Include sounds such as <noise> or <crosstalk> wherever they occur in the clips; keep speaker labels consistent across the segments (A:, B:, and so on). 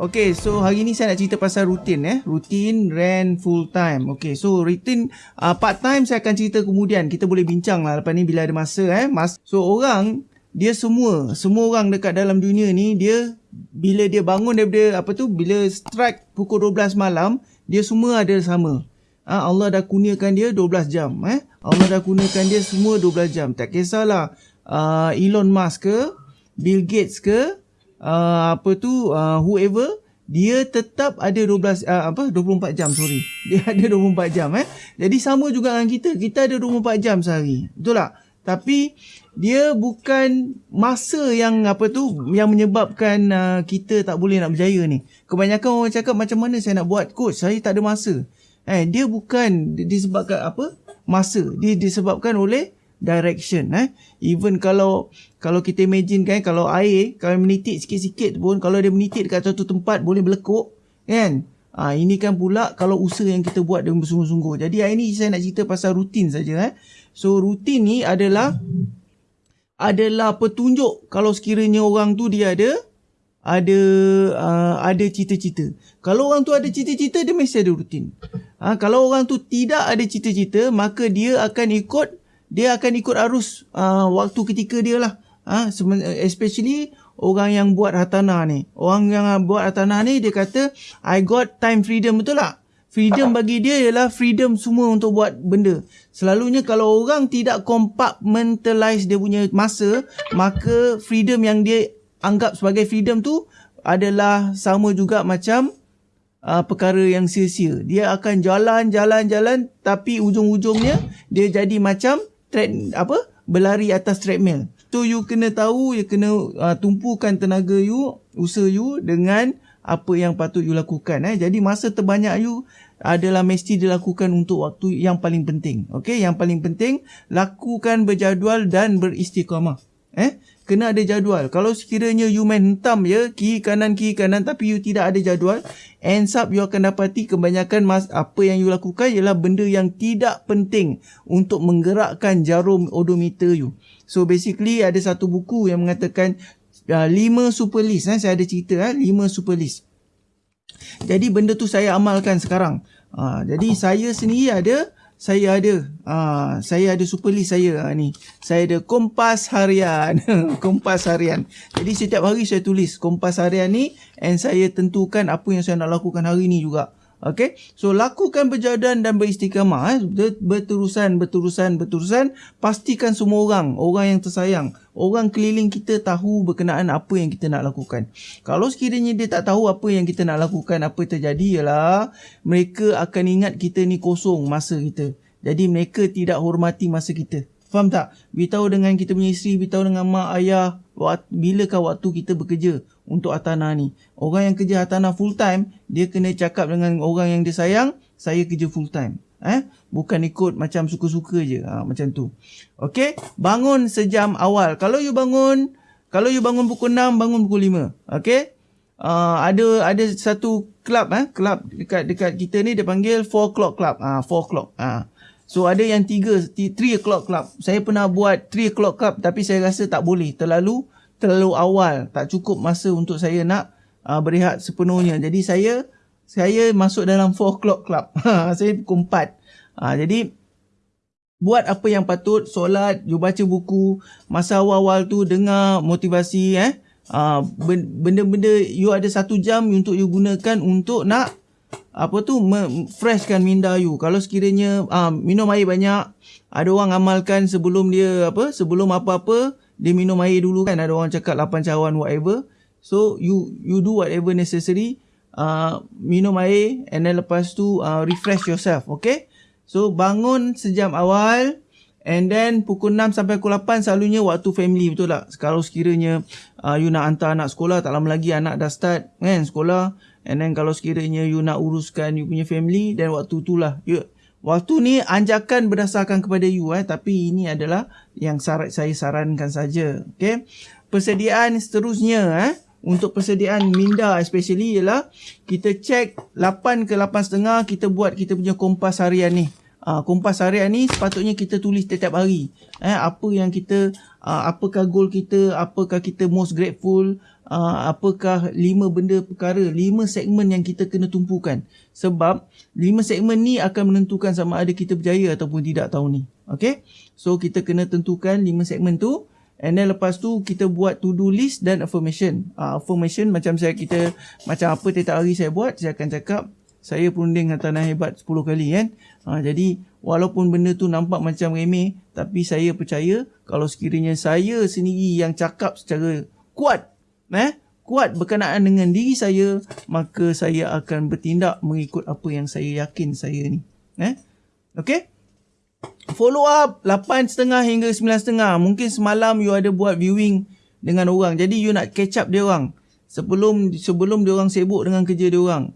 A: Okay, so hari ni saya nak cerita pasal rutin eh. Rutin, rent, full time. Okay, so rutin uh, part time saya akan cerita kemudian. Kita boleh bincang lah lepas ni bila ada masa eh. Mas so orang, dia semua, semua orang dekat dalam dunia ni, dia bila dia bangun daripada apa tu, bila strike pukul 12 malam, dia semua ada sama. Ha, Allah dah kurniakan dia 12 jam. Eh? Allah dah kurniakan dia semua 12 jam. Tak kisahlah uh, Elon Musk ke, Bill Gates ke, uh, apa tu? Uh, whoever dia tetap ada 12 uh, apa? 24 jam sorry. <laughs> Dia ada 24 jam eh. Jadi sama juga dengan kita. Kita ada 24 jam sehari. Betul tak? Tapi dia bukan masa yang apa tu yang menyebabkan uh, kita tak boleh nak berjaya ni. Kebanyakan orang cakap macam mana saya nak buat coach saya tak ada masa. Eh dia bukan disebabkan apa? Masa. Dia disebabkan oleh direction eh even kalau kalau kita imagine kan kalau air kalau menitik sikit-sikit pun kalau dia menitik dekat satu tempat boleh berlekuk kan ha, ini kan pula kalau usaha yang kita buat dengan bersungguh-sungguh jadi hari ni saya nak cerita pasal rutin saja eh so rutin ni adalah adalah petunjuk kalau sekiranya orang tu dia ada ada uh, ada cita-cita. Kalau orang tu ada cita-cita dia mesti ada rutin. Ha, kalau orang tu tidak ada cita-cita maka dia akan ikut dia akan ikut arus uh, waktu ketika dia lah. Ha? Especially orang yang buat hartanah ni. Orang yang buat hartanah ni dia kata I got time freedom betul tak? Freedom bagi dia ialah freedom semua untuk buat benda. Selalunya kalau orang tidak compartmentalize dia punya masa, maka freedom yang dia anggap sebagai freedom tu adalah sama juga macam uh, perkara yang sia-sia. Dia akan jalan, jalan, jalan tapi ujung-ujungnya dia jadi macam tread apa berlari atas treadmill. So you kena tahu you kena uh, tumpukan tenaga you, usaha you dengan apa yang patut you lakukan eh. Jadi masa terbanyak you adalah mesti dilakukan untuk waktu yang paling penting. Okey, yang paling penting lakukan berjadual dan beristiqamah. Eh? kena ada jadual. Kalau sekiranya you main hentam je, kiri kanan kiri kanan tapi you tidak ada jadual, ends up you akan dapati kebanyakan mas apa yang you lakukan ialah benda yang tidak penting untuk menggerakkan jarum odometer you. So basically ada satu buku yang mengatakan uh, 5 super list eh saya ada cerita eh 5 super list. Jadi benda tu saya amalkan sekarang. Uh, jadi saya sendiri ada saya ada uh, saya ada super list saya uh, ni. Saya ada kompas harian. <laughs> Kompas harian. Jadi setiap hari saya tulis kompas harian ni and saya tentukan apa yang saya nak lakukan hari ni juga Okay, so lakukan berjadan dan beristiqamah eh. Berterusan, berterusan, berterusan. Pastikan semua orang, orang yang tersayang Orang keliling kita tahu berkenaan apa yang kita nak lakukan. Kalau sekiranya dia tak tahu apa yang kita nak lakukan Apa terjadi ialah Mereka akan ingat kita ni kosong masa kita. Jadi mereka tidak hormati masa kita Faham tak? Beritahu dengan kita punya isteri, beritahu dengan mak, ayah, bilakah waktu kita bekerja untuk Atana ni. Orang yang kerja Atana full time, dia kena cakap dengan orang yang dia sayang, saya kerja full time. Eh? Bukan ikut macam suka-suka je. Ha, macam tu. Okay? Bangun sejam awal. Kalau you bangun, kalau you bangun pukul 6, bangun pukul 5. Okay? Uh, ada ada satu club eh club dekat dekat kita ni dia panggil 4 o'clock club ah uh, 4 o'clock ah. So ada yang 3 3 o'clock club. Saya pernah buat 3 o'clock club tapi saya rasa tak boleh. Terlalu terlalu awal. Tak cukup masa untuk saya nak uh, berehat sepenuhnya. Jadi saya saya masuk dalam 4 o'clock club. <laughs> saya pukul 4. Uh, jadi buat apa yang patut. Solat, you baca buku. Masa awal-awal tu dengar motivasi. eh. Uh, benda-benda you ada satu jam untuk you gunakan untuk nak apa tu freshkan minda you. Kalau sekiranya uh, minum air banyak ada orang amalkan sebelum dia apa sebelum apa-apa dia minum air dulu kan. Ada orang cakap 8 cawan whatever. So you you do whatever necessary uh, minum air and then lepas tu uh, refresh yourself okay? So bangun sejam awal and then pukul 6 sampai pukul 8 selalunya waktu family betul tak? Kalau sekiranya uh, you nak hantar anak sekolah tak lama lagi anak dah start kan sekolah And then kalau sekiranya you nak uruskan you punya family then waktu itulah you waktu ni anjakan berdasarkan kepada you eh tapi ini adalah yang syarat saya sarankan saja. Okay. Persediaan seterusnya eh untuk persediaan minda especially ialah kita check 8 ke 8.5 kita buat kita punya kompas harian ni. Uh, kompas harian ni sepatutnya kita tulis setiap hari. Eh, apa yang kita, uh, apakah goal kita, apakah kita most grateful, uh, apakah lima benda perkara, lima segmen yang kita kena tumpukan. Sebab lima segmen ni akan menentukan sama ada kita berjaya ataupun tidak tahun ni. Okay? So kita kena tentukan lima segmen tu. And then lepas tu kita buat to do list dan affirmation. Uh, affirmation macam saya kita macam apa tiap hari saya buat, saya akan cakap saya perunding tanah hebat 10 kali kan. Ha, jadi walaupun benda tu nampak macam remeh tapi saya percaya kalau sekiranya saya sendiri yang cakap secara kuat eh kuat berkenaan dengan diri saya maka saya akan bertindak mengikut apa yang saya yakin saya ni. Eh? Okay? Follow up 8.30 hingga 9.30. Mungkin semalam you ada buat viewing dengan orang. Jadi you nak catch up dia orang. Sebelum sebelum dia orang sibuk dengan kerja dia orang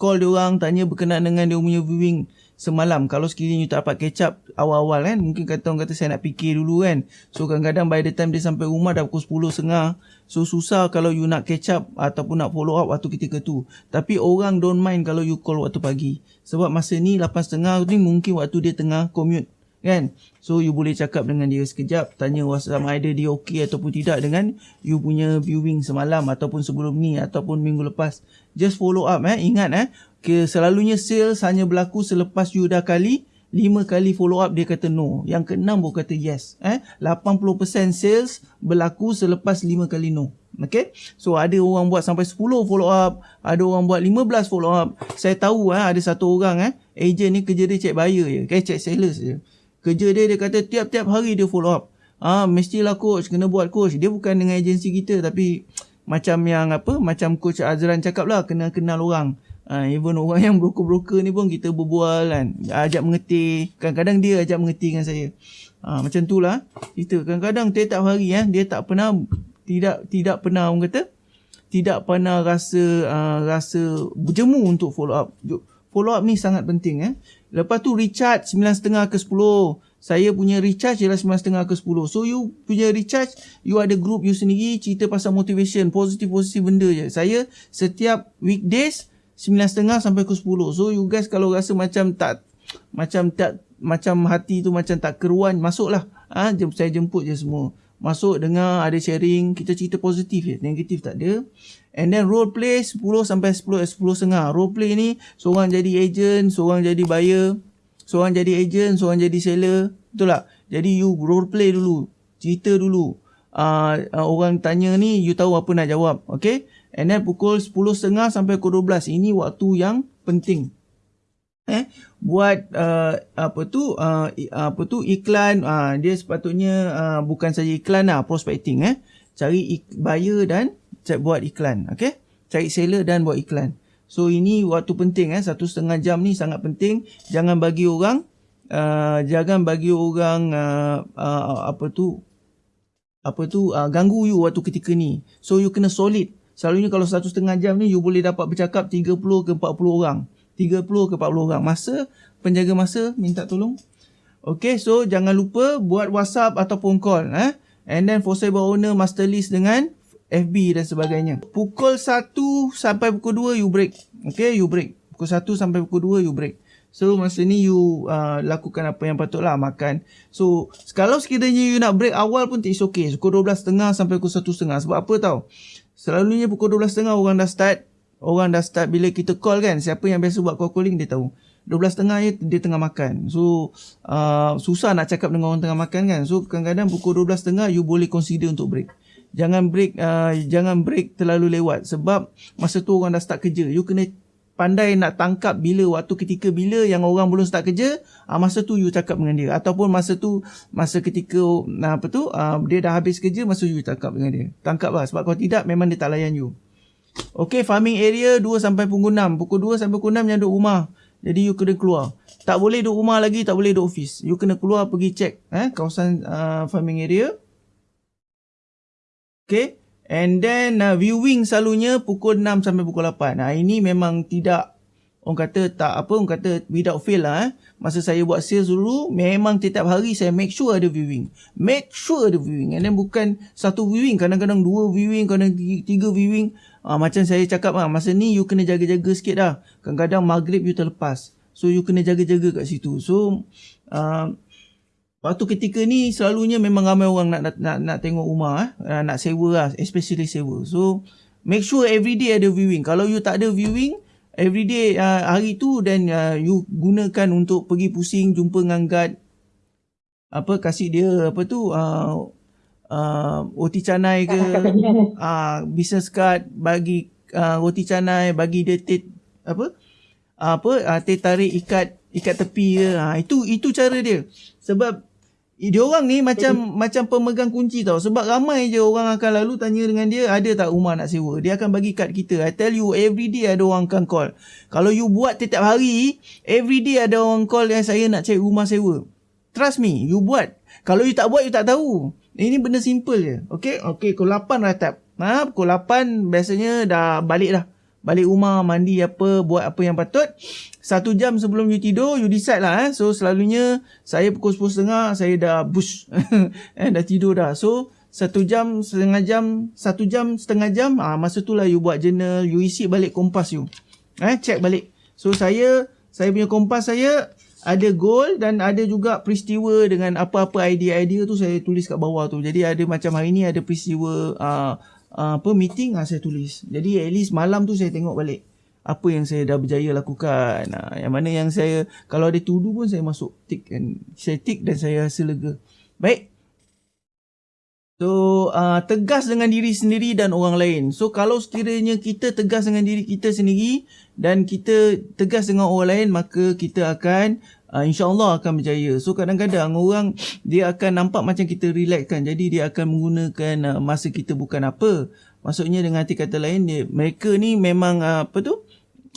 A: call dia orang tanya berkenaan dengan dia punya viewing semalam kalau sekiranya you tak dapat catch up awal-awal kan mungkin kata orang kata saya nak fikir dulu kan. So kadang-kadang by the time dia sampai rumah dah pukul 10 setengah so susah kalau you nak catch up ataupun nak follow up waktu ketika tu. Tapi orang don't mind kalau you call waktu pagi. Sebab masa ni 8 setengah ni mungkin waktu dia tengah commute kan? So you boleh cakap dengan dia sekejap tanya sama ada dia okey ataupun tidak dengan you punya viewing semalam ataupun sebelum ni ataupun minggu lepas just follow up eh ingat eh ke selalunya sales hanya berlaku selepas you dah kali 5 kali follow up dia kata no yang keenam baru kata yes eh 80% sales berlaku selepas 5 kali no Okay. So ada orang buat sampai 10 follow up. Ada orang buat 15 follow up. Saya tahu eh, ada satu orang eh. Agent ni kerja dia check buyer je. Okay, check sales je. Kerja dia dia kata tiap-tiap hari dia follow up. Ah mestilah coach kena buat coach. Dia bukan dengan agensi kita tapi macam yang apa macam coach Azran cakap lah kena kenal orang. Ah even orang yang broker-broker ni pun kita berbual kan. Ajak mengerti. Kadang-kadang dia ajak mengerti dengan saya. Ah macam tu lah. Kita kadang-kadang tiap-tiap hari eh dia tak pernah tidak tidak pernah orang kata tidak pernah rasa uh, rasa berjemu untuk follow up. Follow up ni sangat penting eh. Lepas tu recharge 9.5 ke 10. Saya punya recharge ialah 9.5 ke 10. So you punya recharge, you ada group you sendiri cerita pasal motivation, positif-positif benda je. Saya setiap weekdays 9.5 sampai ke 10. So you guys kalau rasa macam tak macam tak macam hati tu macam tak keruan, masuklah. Ah, ha, saya jemput je semua. Masuk dengar ada sharing, kita cerita positif je, negatif tak ada. And then role play 10 sampai 10 10 setengah. Role play ni seorang jadi agent, seorang jadi buyer, seorang jadi agent, seorang jadi seller. Betul tak? Jadi you role play dulu. Cerita dulu. Uh, uh, orang tanya ni you tahu apa nak jawab. Okay? And then pukul 10 setengah sampai pukul 12. Ini waktu yang penting. Eh, buat uh, apa tu uh, apa tu iklan uh, dia sepatutnya uh, bukan saja iklan lah prospecting eh cari buyer dan buat iklan okay cari seller dan buat iklan so ini waktu penting eh. Satu setengah jam ni sangat penting. Jangan bagi orang uh, jangan bagi orang uh, uh, apa tu apa tu uh, ganggu you waktu ketika ni. So you kena solid. Selalunya kalau satu setengah jam ni you boleh dapat bercakap 30 ke 40 orang. 30 ke 40 orang. Masa penjaga masa minta tolong. Okay, so jangan lupa buat WhatsApp ataupun call. Eh? And then for sale owner master list dengan FB dan sebagainya. Pukul 1 sampai pukul 2 you break. Okay, you break. Pukul 1 sampai pukul 2 you break. So masa ni you uh, lakukan apa yang patutlah makan. So kalau sekiranya you nak break awal pun it's okay. Pukul 12.30 sampai pukul 1.30. Sebab apa tau? Selalunya pukul 12.30 orang dah start. Orang dah start bila kita call kan. Siapa yang biasa buat call calling dia tahu. 12.30 dia, dia tengah makan. So uh, susah nak cakap dengan orang tengah makan kan. So kadang-kadang pukul 12.30 you boleh consider untuk break jangan break uh, jangan break terlalu lewat sebab masa tu orang dah start kerja you kena pandai nak tangkap bila waktu ketika bila yang orang belum start kerja uh, masa tu you cakap dengan dia ataupun masa tu masa ketika uh, apa tu uh, dia dah habis kerja masa you cakap dengan dia tangkap lah sebab kalau tidak memang dia tak layan you Okay, farming area 2 sampai pukul 6. Pukul 2 sampai pukul 6 yang duduk rumah. Jadi you kena keluar. Tak boleh duduk rumah lagi, tak boleh duduk office. You kena keluar pergi check eh, kawasan uh, farming area. Okay. And then uh, viewing selalunya pukul 6 sampai pukul 8. Nah, ini memang tidak orang kata tak apa orang kata without fail lah eh. Masa saya buat sales dulu memang setiap hari saya make sure ada viewing. Make sure ada viewing. And then bukan satu viewing, kadang-kadang dua viewing, kadang-kadang tiga viewing. Uh, macam saya cakap lah, masa ni you kena jaga-jaga sikit dah. Kadang-kadang maghrib you terlepas. So you kena jaga-jaga kat situ. So uh, Waktu ketika ni selalunya memang ramai orang nak nak nak, nak tengok rumah eh. nak sewa lah especially sewa. So make sure every day ada viewing. Kalau you tak ada viewing every day uh, hari tu dan uh, you gunakan untuk pergi pusing jumpa dengan guard apa kasih dia apa tu uh, uh, roti canai ke uh, business card bagi uh, roti canai bagi dia tet, apa apa uh, teh tarik ikat ikat tepi ke uh, itu itu cara dia sebab dia orang ni macam Jadi, macam pemegang kunci tau. Sebab ramai je orang akan lalu tanya dengan dia ada tak rumah nak sewa? Dia akan bagi kad kita i tell you every day ada orang akan call. Kalau you buat setiap hari every day ada orang call yang saya nak cari rumah sewa. Trust me you buat. Kalau you tak buat you tak tahu. Ini benda simple je okey? Okey pukul 8 ratap ha pukul 8 biasanya dah balik dah balik rumah mandi apa buat apa yang patut. Satu jam sebelum you tidur you decide lah eh. So selalunya saya pukul 10.30 saya dah bush <laughs> eh dah tidur dah. So satu jam setengah jam satu jam setengah jam ah masa tu lah you buat journal you isi balik kompas you. Eh check balik. So saya saya punya kompas saya ada goal dan ada juga peristiwa dengan apa-apa idea-idea tu saya tulis kat bawah tu. Jadi ada macam hari ni ada peristiwa uh, uh, apa meeting uh, saya tulis. Jadi at least malam tu saya tengok balik apa yang saya dah berjaya lakukan. Uh, yang mana yang saya kalau ada tudu pun saya masuk tick dan saya tick dan saya rasa lega. Baik. So uh, tegas dengan diri sendiri dan orang lain. So kalau sekiranya kita tegas dengan diri kita sendiri dan kita tegas dengan orang lain maka kita akan uh, insyaAllah akan berjaya. So kadang-kadang orang dia akan nampak macam kita relax kan. Jadi dia akan menggunakan uh, masa kita bukan apa. Maksudnya dengan hati kata lain dia, mereka ni memang uh, apa tu?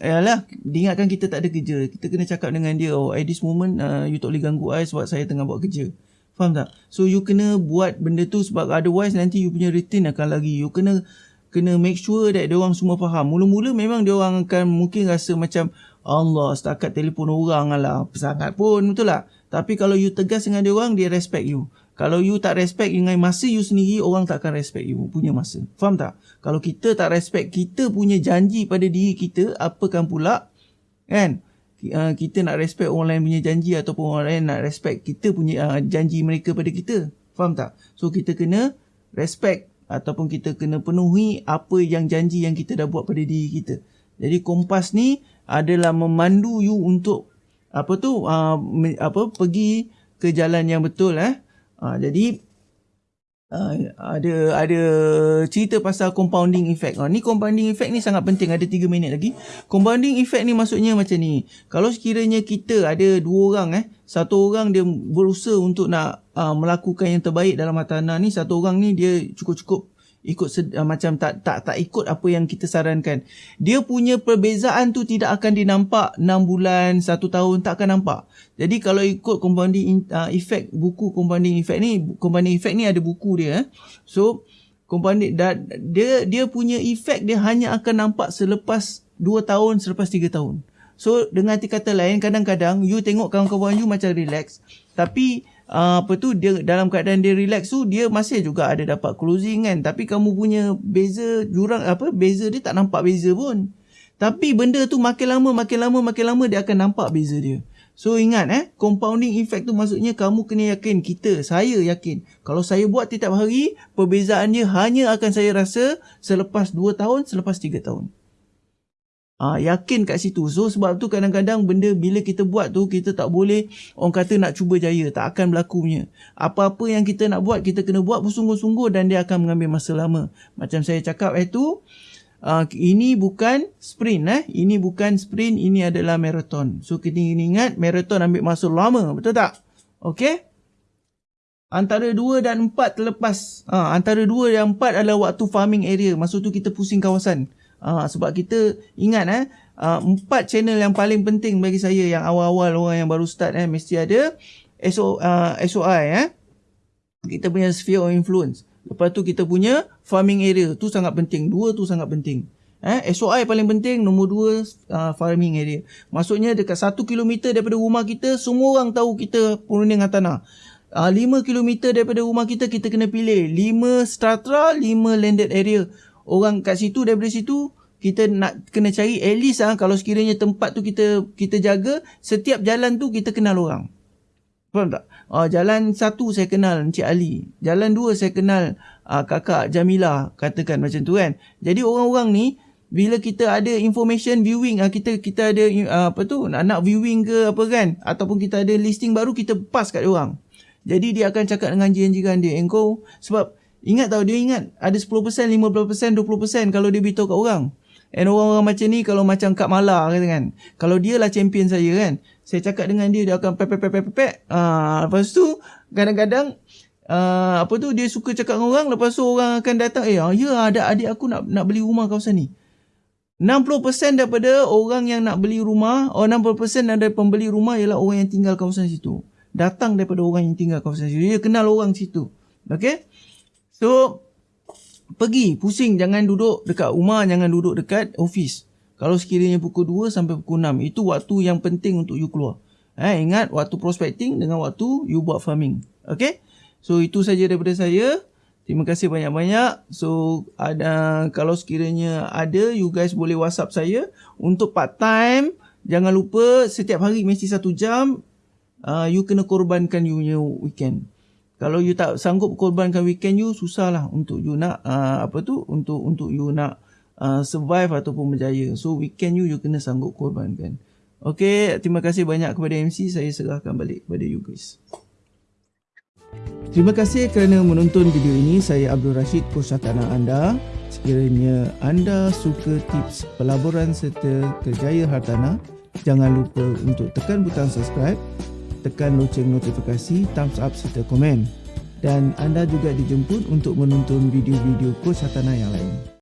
A: Yalah, diingatkan kita tak ada kerja. Kita kena cakap dengan dia, oh at this moment uh, you tak boleh ganggu I sebab saya tengah buat kerja. Faham tak? So you kena buat benda tu sebab otherwise nanti you punya routine akan lagi. You kena kena make sure that dia orang semua faham. Mula-mula memang dia orang akan mungkin rasa macam Allah setakat telefon orang lah sangat pun betul tak? Tapi kalau you tegas dengan dia orang dia respect you. Kalau you tak respect dengan masa you sendiri orang tak akan respect you punya masa. Faham tak? Kalau kita tak respect kita punya janji pada diri kita apakan pula? Kan? Uh, kita nak respect orang lain punya janji ataupun orang lain nak respect kita punya uh, janji mereka pada kita. Faham tak? So kita kena respect ataupun kita kena penuhi apa yang janji yang kita dah buat pada diri kita. Jadi kompas ni adalah memandu you untuk apa tu uh, me, apa pergi ke jalan yang betul eh. Uh, jadi uh, ada ada cerita pasal compounding effect. Uh, ni compounding effect ni sangat penting ada 3 minit lagi. Compounding effect ni maksudnya macam ni. Kalau sekiranya kita ada dua orang eh, satu orang dia berusaha untuk nak uh, melakukan yang terbaik dalam hartanah ni, satu orang ni dia cukup-cukup ikut uh, macam tak tak tak ikut apa yang kita sarankan. Dia punya perbezaan tu tidak akan dinampak 6 bulan, 1 tahun tak akan nampak. Jadi kalau ikut compounding uh, effect buku compounding effect ni, compounding effect ni ada buku dia eh. So compounding dia dia punya effect dia hanya akan nampak selepas 2 tahun, selepas 3 tahun. So dengan kata lain kadang-kadang you tengok kawan-kawan you macam relax tapi apa tu dia dalam keadaan dia relax tu dia masih juga ada dapat closing kan. Tapi kamu punya beza jurang apa beza dia tak nampak beza pun. Tapi benda tu makin lama makin lama makin lama dia akan nampak beza dia. So ingat eh compounding effect tu maksudnya kamu kena yakin kita saya yakin kalau saya buat setiap hari perbezaannya hanya akan saya rasa selepas 2 tahun selepas 3 tahun Ah, yakin kat situ. So sebab tu kadang-kadang benda bila kita buat tu kita tak boleh orang kata nak cuba jaya. Tak akan berlaku punya. Apa-apa yang kita nak buat kita kena buat bersungguh-sungguh dan dia akan mengambil masa lama. Macam saya cakap itu uh, ini bukan sprint eh. Ini bukan sprint, ini adalah marathon. So kita ingat marathon ambil masa lama. Betul tak? Okay? Antara 2 dan 4 terlepas. Uh, antara 2 dan 4 adalah waktu farming area. Masa tu kita pusing kawasan. Uh, sebab kita ingat eh uh, empat channel yang paling penting bagi saya yang awal-awal orang yang baru start eh mesti ada SO, uh, SOI eh. Kita punya sphere of influence. Lepas tu kita punya farming area tu sangat penting. Dua tu sangat penting. Eh, SOI paling penting nombor dua uh, farming area. Maksudnya dekat satu kilometer daripada rumah kita semua orang tahu kita perunding tanah. Uh, 5 km daripada rumah kita kita kena pilih lima strata lima landed area orang kat situ daripada situ kita nak kena cari at least ah kalau sekiranya tempat tu kita kita jaga setiap jalan tu kita kenal orang Faham tak? Uh, jalan satu saya kenal Encik Ali. Jalan dua saya kenal uh, kakak Jamila. Katakan macam tu kan. Jadi orang-orang ni bila kita ada information viewing uh, kita kita ada uh, apa tu nak, nak viewing ke apa kan ataupun kita ada listing baru kita pass kat orang. Jadi dia akan cakap dengan jiran-jiran dia engkau sebab ingat tau dia ingat ada 10%, 15%, 20% kalau dia beritahu kat orang. And orang-orang macam ni kalau macam Kak Mala kata kan. Kalau dia lah champion saya kan. Saya cakap dengan dia dia akan pep pep pep pep pep. Ah lepas tu kadang-kadang uh, apa tu dia suka cakap dengan orang lepas tu orang akan datang eh ya ada adik aku nak nak beli rumah kawasan ni. 60% daripada orang yang nak beli rumah, oh 60% daripada pembeli rumah ialah orang yang tinggal kawasan situ. Datang daripada orang yang tinggal kawasan situ. Dia kenal orang situ. Okay? So, pergi, pusing. Jangan duduk dekat rumah, jangan duduk dekat office. Kalau sekiranya pukul 2 sampai pukul 6, itu waktu yang penting untuk you keluar. Eh, ingat, waktu prospecting dengan waktu you buat farming. Okay? So, itu saja daripada saya. Terima kasih banyak-banyak. So ada kalau sekiranya ada you guys boleh WhatsApp saya untuk part time. Jangan lupa setiap hari mesti satu jam uh, you kena korbankan you punya weekend. Kalau you tak sanggup korbankan weekend you susahlah untuk you nak uh, apa tu untuk untuk you nak uh, survive ataupun berjaya. So weekend you you kena sanggup korbankan. Okay, terima kasih banyak kepada MC. Saya serahkan balik kepada you guys. Terima kasih kerana menonton video ini. Saya Abdul Rashid, Coach Tanah anda. Sekiranya anda suka tips pelaburan serta kerjaya hartanah, jangan lupa untuk tekan butang subscribe, tekan loceng notifikasi, thumbs up serta komen. Dan anda juga dijemput untuk menonton video-video Coach Hartanah yang lain.